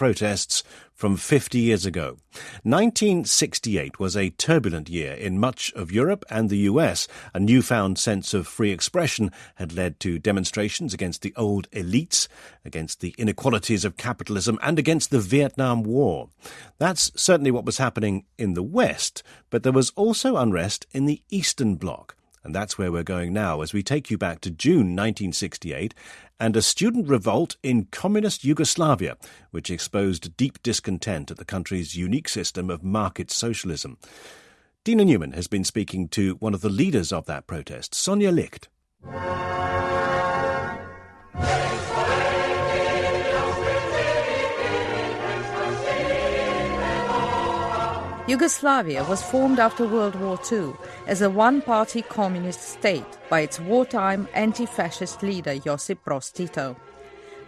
protests from 50 years ago. 1968 was a turbulent year in much of Europe and the US. A newfound sense of free expression had led to demonstrations against the old elites, against the inequalities of capitalism, and against the Vietnam War. That's certainly what was happening in the West, but there was also unrest in the Eastern Bloc. And that's where we're going now as we take you back to June 1968 and a student revolt in communist Yugoslavia, which exposed deep discontent at the country's unique system of market socialism. Dina Newman has been speaking to one of the leaders of that protest, Sonja Licht. Yugoslavia was formed after World War II as a one party communist state by its wartime anti fascist leader Josip Broz Tito.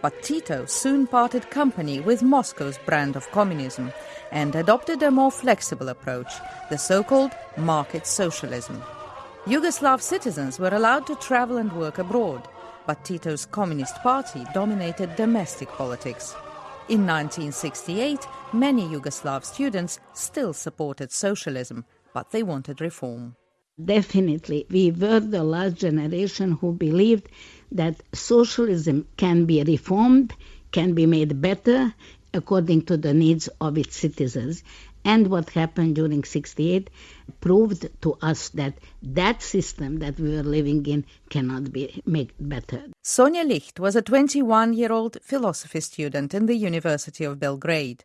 But Tito soon parted company with Moscow's brand of communism and adopted a more flexible approach, the so called market socialism. Yugoslav citizens were allowed to travel and work abroad, but Tito's Communist Party dominated domestic politics. In 1968, many Yugoslav students still supported socialism, but they wanted reform. Definitely, we were the last generation who believed that socialism can be reformed, can be made better according to the needs of its citizens. And what happened during 68 proved to us that that system that we were living in cannot be made better. Sonja Licht was a 21 year old philosophy student in the University of Belgrade.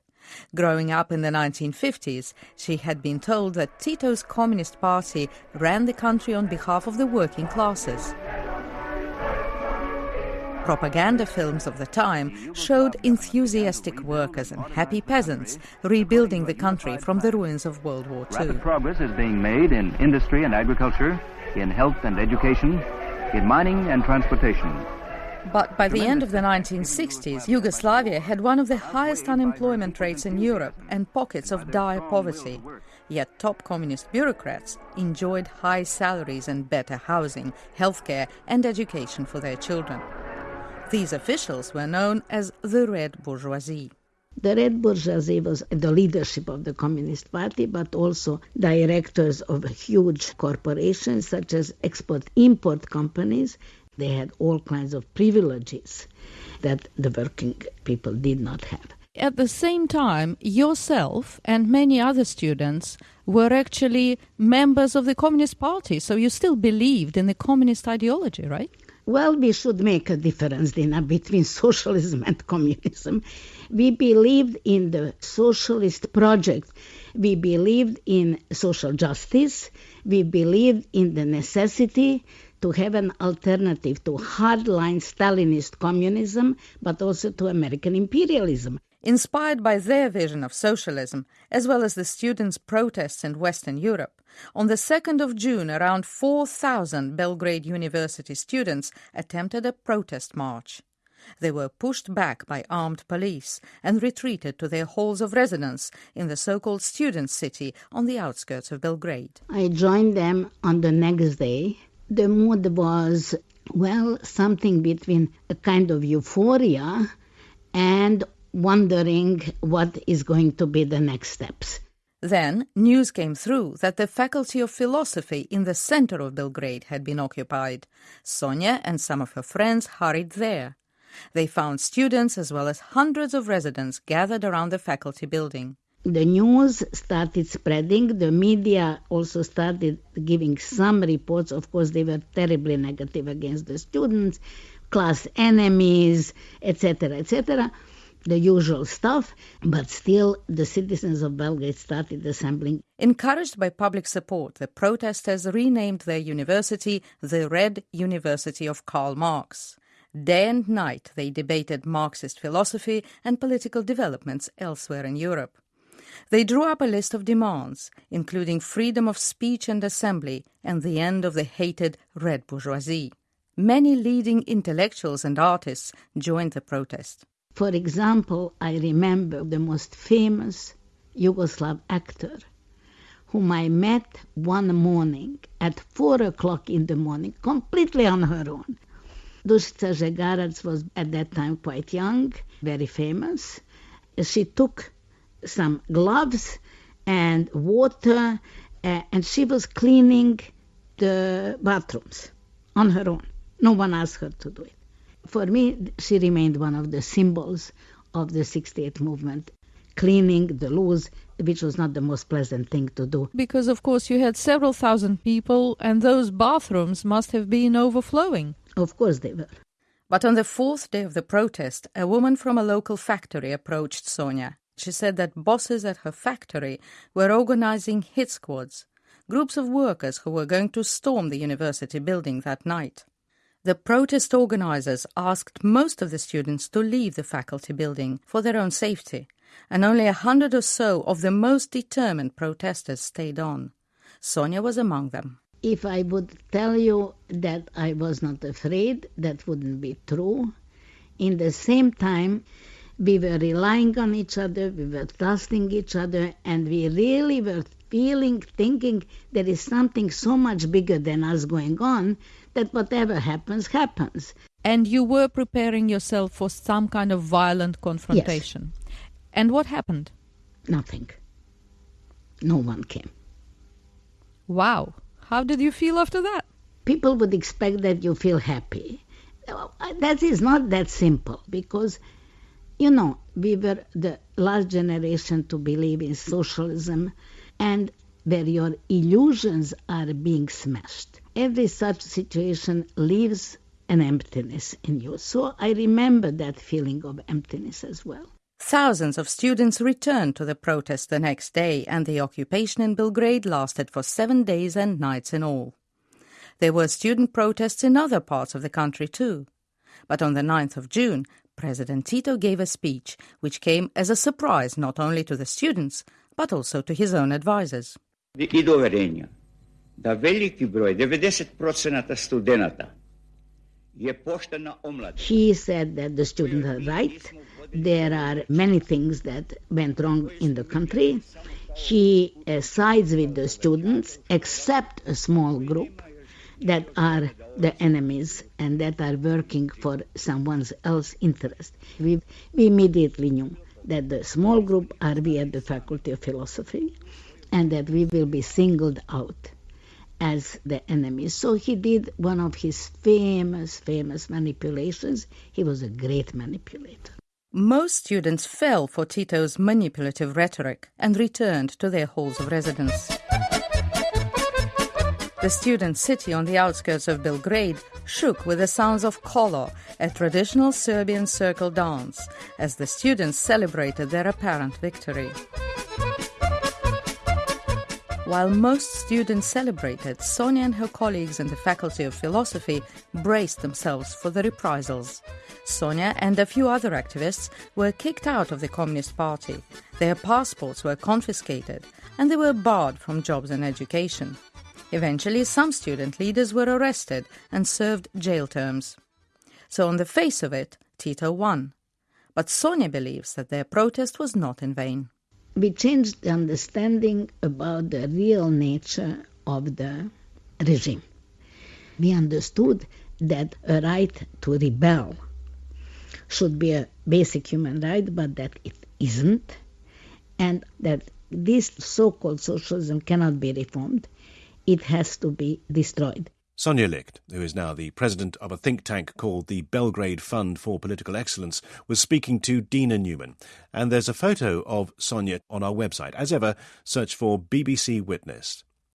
Growing up in the 1950s, she had been told that Tito's Communist Party ran the country on behalf of the working classes. Propaganda films of the time showed enthusiastic workers and happy peasants rebuilding the country from the ruins of World War II. Rapid progress is being made in industry and agriculture, in health and education, in mining and transportation. But by the end of the 1960s, Yugoslavia had one of the highest unemployment rates in Europe and pockets of dire poverty. Yet top communist bureaucrats enjoyed high salaries and better housing, healthcare, and education for their children. These officials were known as the Red Bourgeoisie. The Red Bourgeoisie was the leadership of the Communist Party, but also directors of huge corporations such as export import companies. They had all kinds of privileges that the working people did not have. At the same time, yourself and many other students were actually members of the Communist Party, so you still believed in the communist ideology, right? Well, we should make a difference, Dina, uh, between socialism and communism. We believed in the socialist project. We believed in social justice. We believed in the necessity to have an alternative to hardline Stalinist communism, but also to American imperialism. Inspired by their vision of socialism, as well as the students' protests in Western Europe, on the 2nd of June, around 4,000 Belgrade University students attempted a protest march. They were pushed back by armed police and retreated to their halls of residence in the so called student city on the outskirts of Belgrade. I joined them on the next day. The mood was, well, something between a kind of euphoria and wondering what is going to be the next steps. Then news came through that the Faculty of Philosophy in the center of Belgrade had been occupied. Sonja and some of her friends hurried there. They found students as well as hundreds of residents gathered around the faculty building. The news started spreading. The media also started giving some reports. Of course, they were terribly negative against the students, class enemies, etc., etc the usual stuff, but still the citizens of Belgrade started assembling. Encouraged by public support, the protesters renamed their university the Red University of Karl Marx. Day and night they debated Marxist philosophy and political developments elsewhere in Europe. They drew up a list of demands, including freedom of speech and assembly and the end of the hated red bourgeoisie. Many leading intellectuals and artists joined the protest. For example, I remember the most famous Yugoslav actor whom I met one morning at four o'clock in the morning, completely on her own. Dušica Žegarac was at that time quite young, very famous. she took some gloves and water, uh, and she was cleaning the bathrooms on her own. No one asked her to do it. For me, she remained one of the symbols of the 68 movement, cleaning the loos, which was not the most pleasant thing to do. Because, of course, you had several thousand people, and those bathrooms must have been overflowing. Of course, they were. But on the fourth day of the protest, a woman from a local factory approached Sonja. She said that bosses at her factory were organizing hit squads, groups of workers who were going to storm the university building that night. The protest organizers asked most of the students to leave the faculty building for their own safety, and only a hundred or so of the most determined protesters stayed on. Sonja was among them. If I would tell you that I was not afraid, that wouldn't be true. In the same time, we were relying on each other, we were trusting each other, and we really were feeling, thinking there is something so much bigger than us going on that whatever happens, happens. And you were preparing yourself for some kind of violent confrontation. Yes. And what happened? Nothing. No one came. Wow. How did you feel after that? People would expect that you feel happy. Uh, that is not that simple because, you know, we were the last generation to believe in socialism and where your illusions are being smashed. Every such situation leaves an emptiness in you. So I remember that feeling of emptiness as well. Thousands of students returned to the protest the next day, and the occupation in Belgrade lasted for seven days and nights in all. There were student protests in other parts of the country too. But on the 9th of June, President Tito gave a speech which came as a surprise not only to the students, but also to his own advisers. И da veliki broj, 90% he said that the students are right. There are many things that went wrong in the country. He uh, sides with the students, except a small group that are the enemies and that are working for someone else's interest. We, we immediately knew that the small group are we at the Faculty of Philosophy and that we will be singled out as the enemy. So he did one of his famous, famous manipulations. He was a great manipulator. Most students fell for Tito's manipulative rhetoric and returned to their halls of residence. The student city on the outskirts of Belgrade shook with the sounds of kolo, a traditional Serbian circle dance, as the students celebrated their apparent victory. While most students celebrated, Sonja and her colleagues in the Faculty of Philosophy braced themselves for the reprisals. Sonja and a few other activists were kicked out of the Communist Party. Their passports were confiscated and they were barred from jobs and education. Eventually, some student leaders were arrested and served jail terms. So, on the face of it, Tito won. But Sonja believes that their protest was not in vain we changed the understanding about the real nature of the regime. We understood that a right to rebel should be a basic human right, but that it isn't, and that this so called socialism cannot be reformed. It has to be destroyed. Sonja Licht, who is now the president of a think tank called the Belgrade Fund for Political Excellence, was speaking to Dina Newman. And there's a photo of Sonja on our website. As ever, search for BBC Witness.